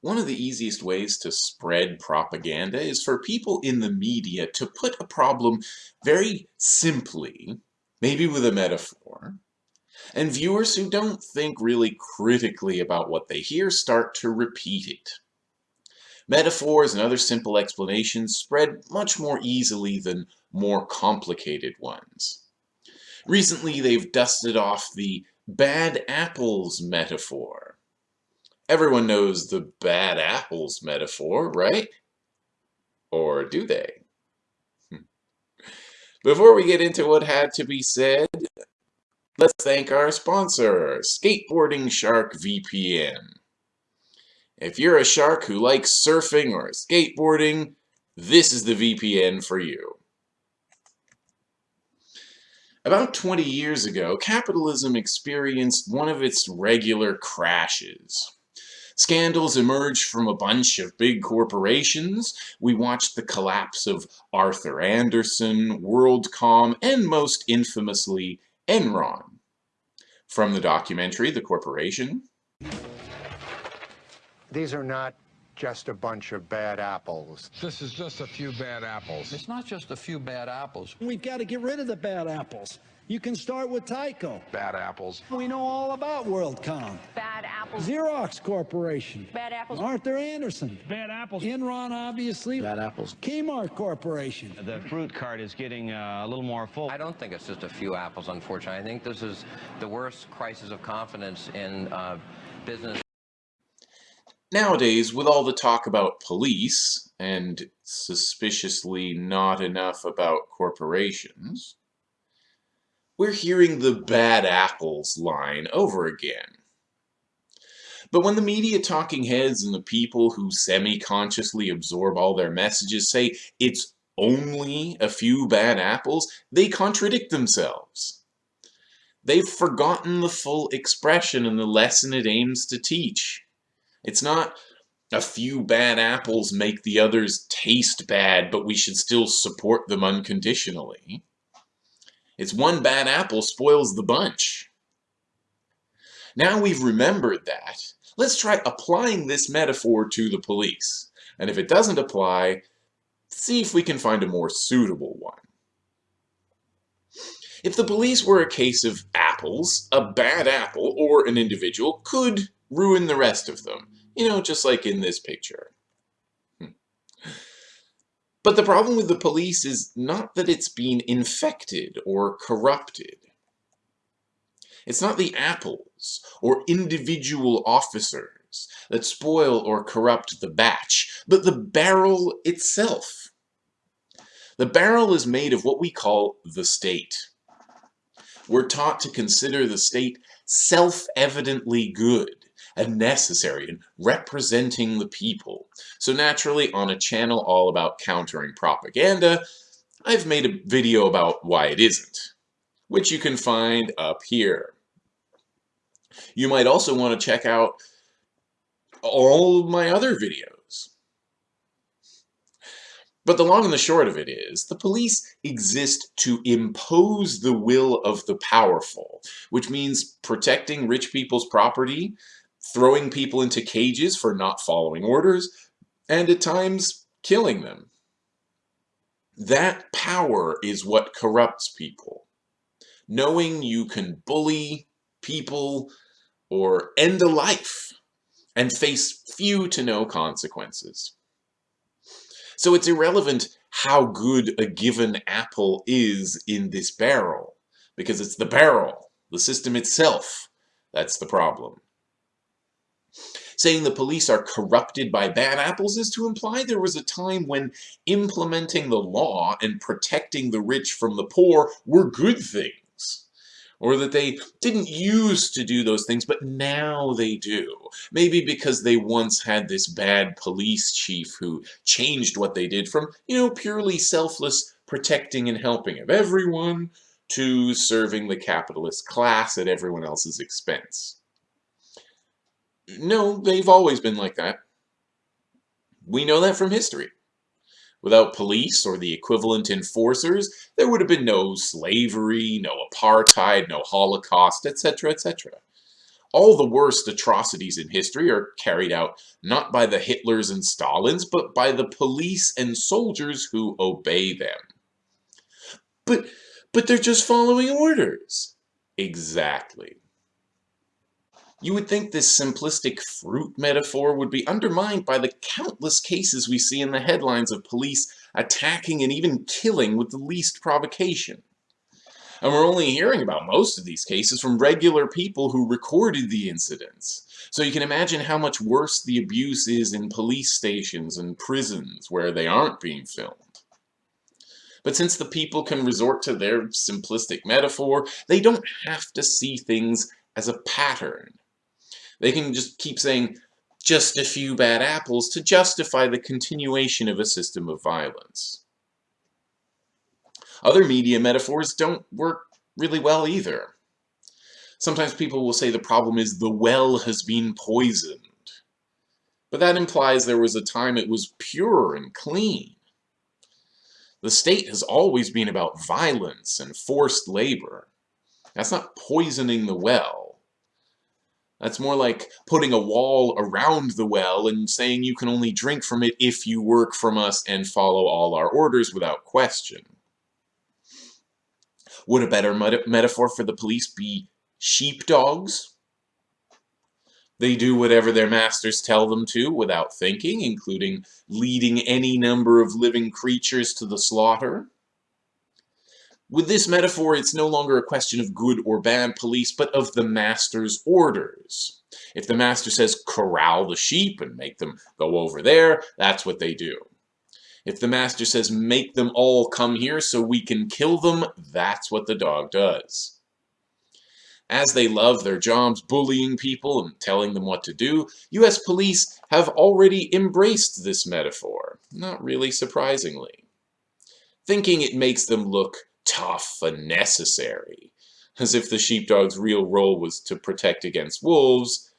One of the easiest ways to spread propaganda is for people in the media to put a problem very simply, maybe with a metaphor, and viewers who don't think really critically about what they hear start to repeat it. Metaphors and other simple explanations spread much more easily than more complicated ones. Recently, they've dusted off the bad apples metaphor. Everyone knows the bad apples metaphor, right? Or do they? Hmm. Before we get into what had to be said, let's thank our sponsor, Skateboarding Shark VPN. If you're a shark who likes surfing or skateboarding, this is the VPN for you. About 20 years ago, capitalism experienced one of its regular crashes. Scandals emerged from a bunch of big corporations. We watched the collapse of Arthur Andersen, WorldCom, and most infamously, Enron. From the documentary, The Corporation, these are not just a bunch of bad apples. This is just a few bad apples. It's not just a few bad apples. We've got to get rid of the bad apples. You can start with Tyco. Bad apples. We know all about WorldCom. Bad apples. Xerox Corporation. Bad apples. Arthur Andersen. Bad apples. Enron, obviously. Bad apples. Kmart Corporation. The fruit cart is getting uh, a little more full. I don't think it's just a few apples, unfortunately. I think this is the worst crisis of confidence in uh, business. Nowadays, with all the talk about police, and suspiciously not enough about corporations, we're hearing the bad apples line over again. But when the media talking heads and the people who semi-consciously absorb all their messages say it's only a few bad apples, they contradict themselves. They've forgotten the full expression and the lesson it aims to teach. It's not a few bad apples make the others taste bad, but we should still support them unconditionally. It's one bad apple spoils the bunch. Now we've remembered that, let's try applying this metaphor to the police. And if it doesn't apply, see if we can find a more suitable one. If the police were a case of apples, a bad apple or an individual could ruin the rest of them. You know, just like in this picture. But the problem with the police is not that it's been infected or corrupted. It's not the apples or individual officers that spoil or corrupt the batch, but the barrel itself. The barrel is made of what we call the state. We're taught to consider the state self-evidently good and necessary in representing the people. So naturally, on a channel all about countering propaganda, I've made a video about why it isn't, which you can find up here. You might also want to check out all my other videos. But the long and the short of it is, the police exist to impose the will of the powerful, which means protecting rich people's property throwing people into cages for not following orders, and at times killing them. That power is what corrupts people. Knowing you can bully people or end a life and face few to no consequences. So it's irrelevant how good a given apple is in this barrel, because it's the barrel, the system itself, that's the problem. Saying the police are corrupted by bad apples is to imply there was a time when implementing the law and protecting the rich from the poor were good things. Or that they didn't used to do those things, but now they do. Maybe because they once had this bad police chief who changed what they did from, you know, purely selfless protecting and helping of everyone to serving the capitalist class at everyone else's expense. No, they've always been like that. We know that from history. Without police or the equivalent enforcers, there would have been no slavery, no apartheid, no Holocaust, etc., etc. All the worst atrocities in history are carried out not by the Hitlers and Stalins, but by the police and soldiers who obey them. But, but they're just following orders. Exactly. You would think this simplistic fruit metaphor would be undermined by the countless cases we see in the headlines of police attacking and even killing with the least provocation. And we're only hearing about most of these cases from regular people who recorded the incidents. So you can imagine how much worse the abuse is in police stations and prisons where they aren't being filmed. But since the people can resort to their simplistic metaphor, they don't have to see things as a pattern. They can just keep saying, just a few bad apples to justify the continuation of a system of violence. Other media metaphors don't work really well either. Sometimes people will say the problem is the well has been poisoned. But that implies there was a time it was pure and clean. The state has always been about violence and forced labor. That's not poisoning the well. That's more like putting a wall around the well and saying you can only drink from it if you work from us and follow all our orders without question. Would a better meta metaphor for the police be sheepdogs? They do whatever their masters tell them to without thinking, including leading any number of living creatures to the slaughter. With this metaphor, it's no longer a question of good or bad police, but of the master's orders. If the master says corral the sheep and make them go over there, that's what they do. If the master says, make them all come here so we can kill them, that's what the dog does. As they love their jobs bullying people and telling them what to do, US police have already embraced this metaphor, not really surprisingly. Thinking it makes them look tough and necessary, as if the sheepdog's real role was to protect against wolves,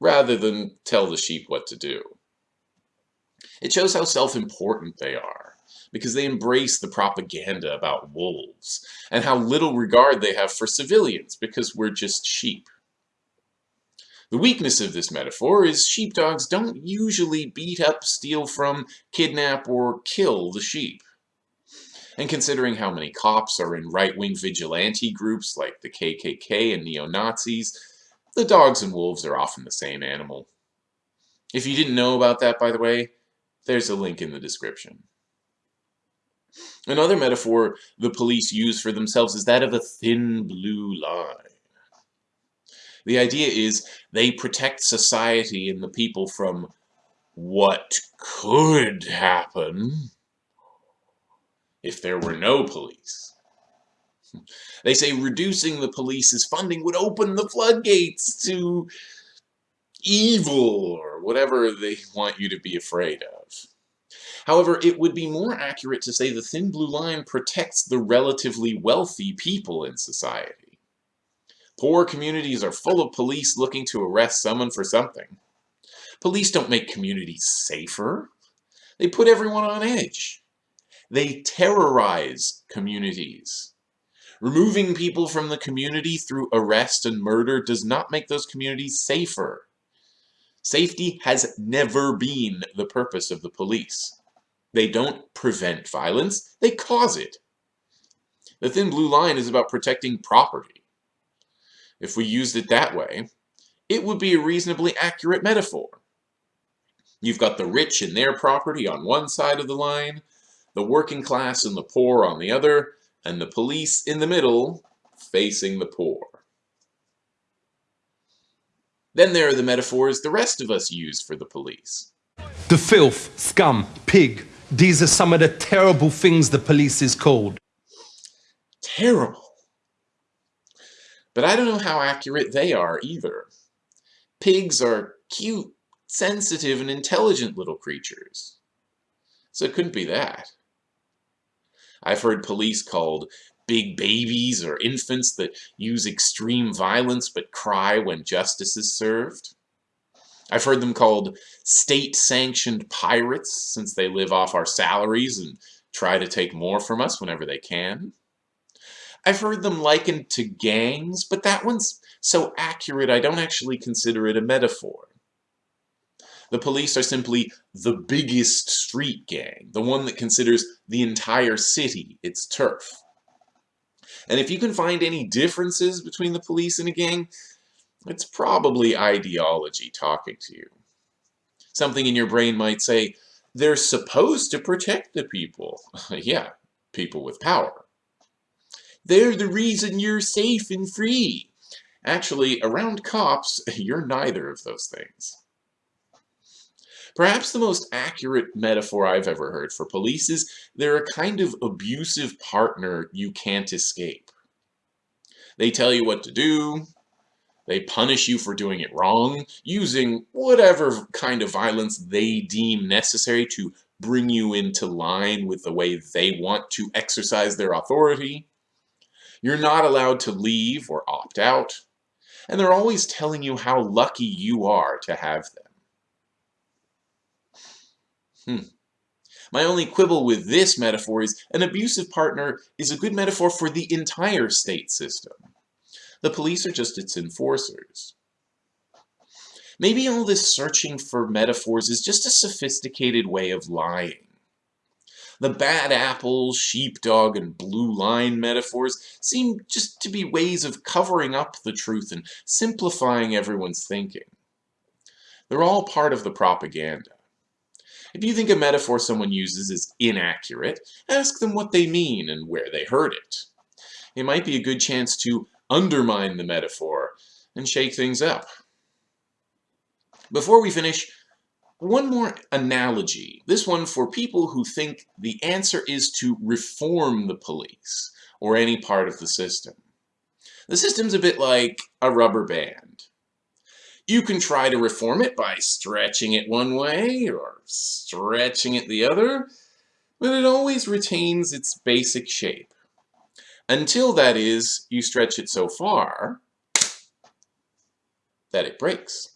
rather than tell the sheep what to do. It shows how self-important they are, because they embrace the propaganda about wolves, and how little regard they have for civilians, because we're just sheep. The weakness of this metaphor is sheepdogs don't usually beat up, steal from, kidnap, or kill the sheep. And considering how many cops are in right-wing vigilante groups like the KKK and neo-Nazis, the dogs and wolves are often the same animal. If you didn't know about that, by the way, there's a link in the description. Another metaphor the police use for themselves is that of a thin blue line. The idea is they protect society and the people from what could happen if there were no police. They say reducing the police's funding would open the floodgates to evil or whatever they want you to be afraid of. However, it would be more accurate to say the thin blue line protects the relatively wealthy people in society. Poor communities are full of police looking to arrest someone for something. Police don't make communities safer. They put everyone on edge. They terrorize communities. Removing people from the community through arrest and murder does not make those communities safer. Safety has never been the purpose of the police. They don't prevent violence, they cause it. The thin blue line is about protecting property. If we used it that way, it would be a reasonably accurate metaphor. You've got the rich and their property on one side of the line, the working class and the poor on the other, and the police in the middle facing the poor. Then there are the metaphors the rest of us use for the police. The filth, scum, pig. These are some of the terrible things the police is called. Terrible. But I don't know how accurate they are either. Pigs are cute, sensitive, and intelligent little creatures. So it couldn't be that. I've heard police called big babies or infants that use extreme violence but cry when justice is served. I've heard them called state-sanctioned pirates since they live off our salaries and try to take more from us whenever they can. I've heard them likened to gangs, but that one's so accurate I don't actually consider it a metaphor. The police are simply the biggest street gang, the one that considers the entire city its turf. And if you can find any differences between the police and a gang, it's probably ideology talking to you. Something in your brain might say, they're supposed to protect the people. yeah, people with power. They're the reason you're safe and free. Actually, around cops, you're neither of those things. Perhaps the most accurate metaphor I've ever heard for police is they're a kind of abusive partner you can't escape. They tell you what to do, they punish you for doing it wrong, using whatever kind of violence they deem necessary to bring you into line with the way they want to exercise their authority. You're not allowed to leave or opt out, and they're always telling you how lucky you are to have them. Hmm. My only quibble with this metaphor is an abusive partner is a good metaphor for the entire state system. The police are just its enforcers. Maybe all this searching for metaphors is just a sophisticated way of lying. The bad apple, sheepdog, and blue line metaphors seem just to be ways of covering up the truth and simplifying everyone's thinking. They're all part of the propaganda. If you think a metaphor someone uses is inaccurate, ask them what they mean and where they heard it. It might be a good chance to undermine the metaphor and shake things up. Before we finish, one more analogy, this one for people who think the answer is to reform the police or any part of the system. The system's a bit like a rubber band. You can try to reform it by stretching it one way or stretching it the other, but it always retains its basic shape. Until, that is, you stretch it so far that it breaks.